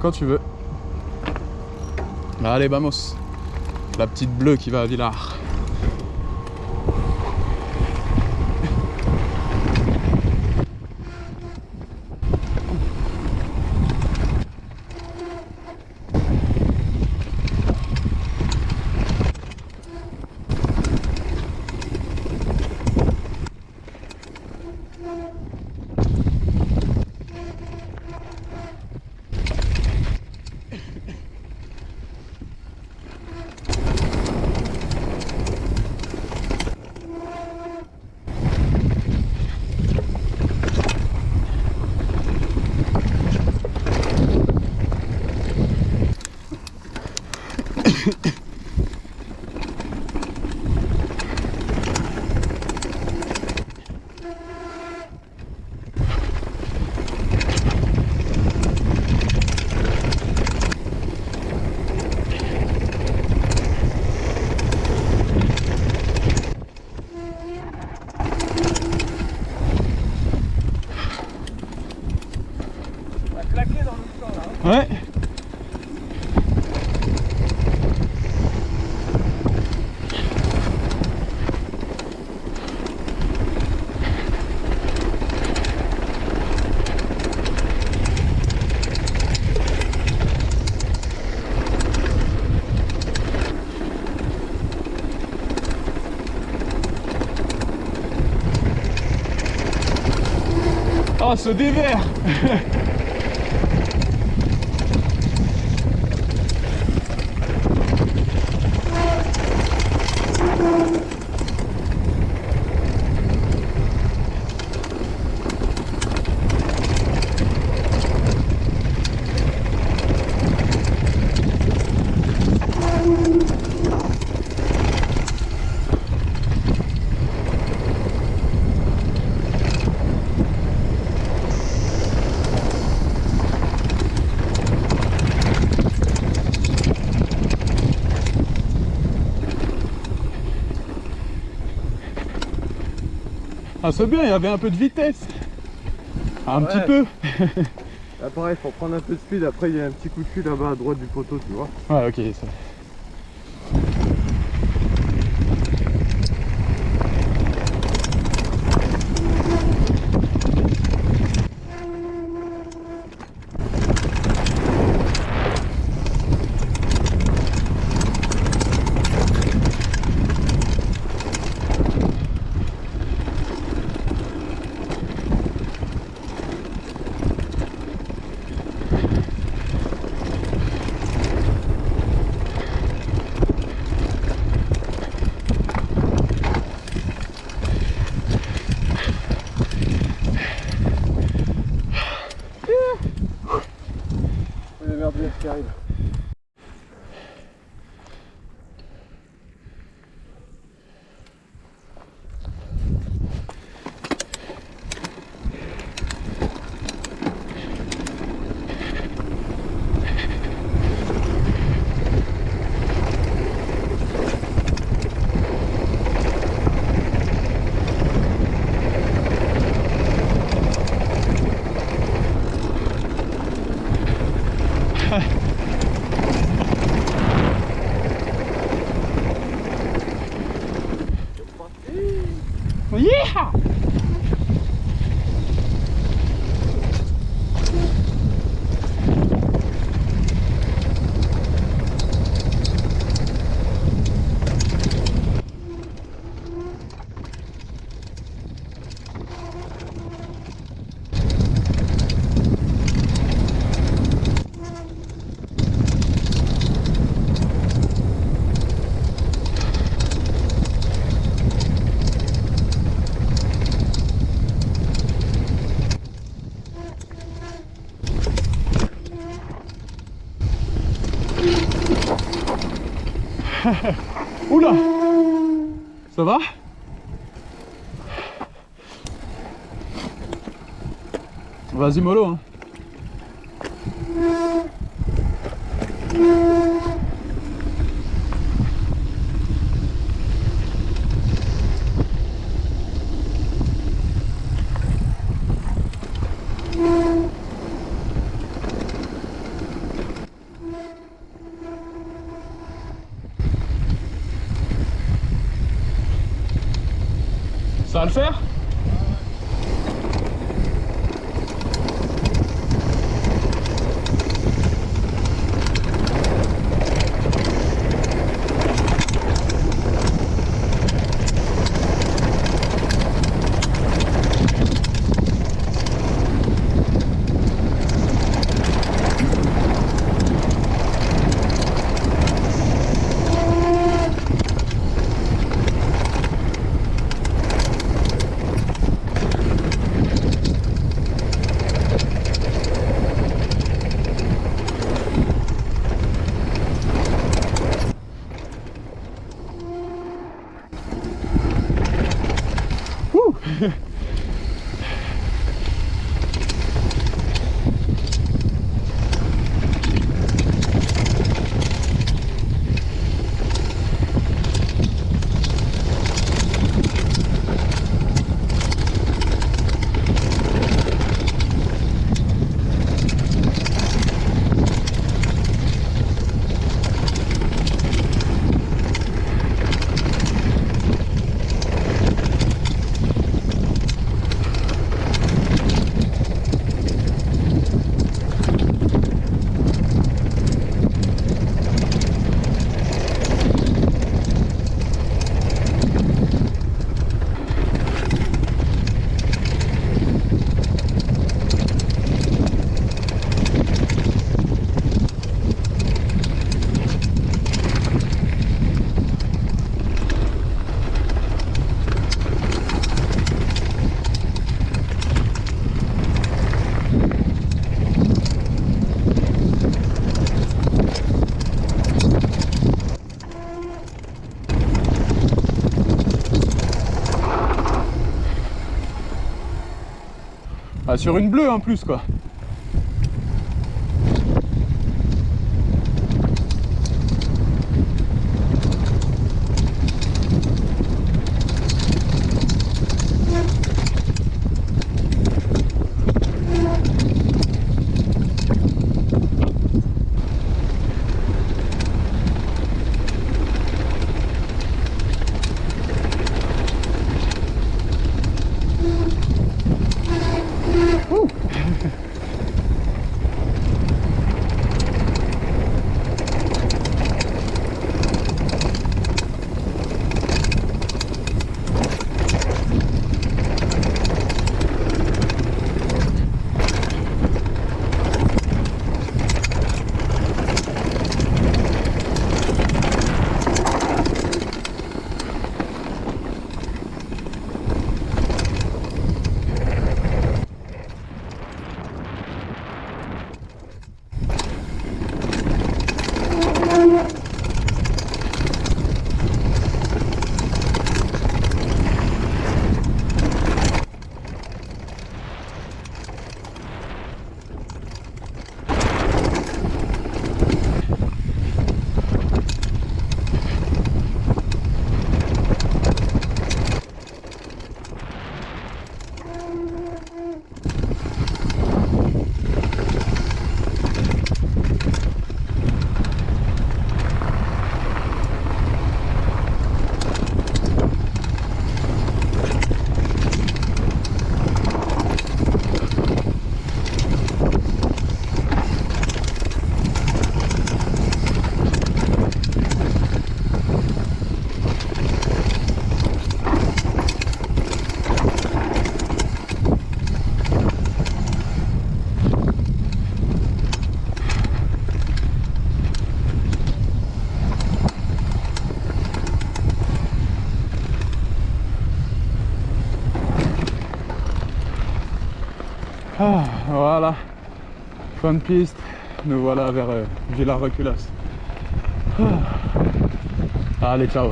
Quand tu veux. Allez, vamos. La petite bleue qui va à Villars. Oh, ce dévers Ah c'est bien, il y avait un peu de vitesse. Un Ouais. petit peu. Là pareil, faut prendre un peu de speed, après il y a un petit coup de cul là-bas à droite du poteau, tu vois. Ouais, ok. ça- a Yeah Oula Ça va? Vas-y mollo hein. Ça va le faire. Sur une bleue en plus quoi. Ah, voilà, fin de piste, nous voilà vers euh, Villa Reculas. Ah. Allez, ciao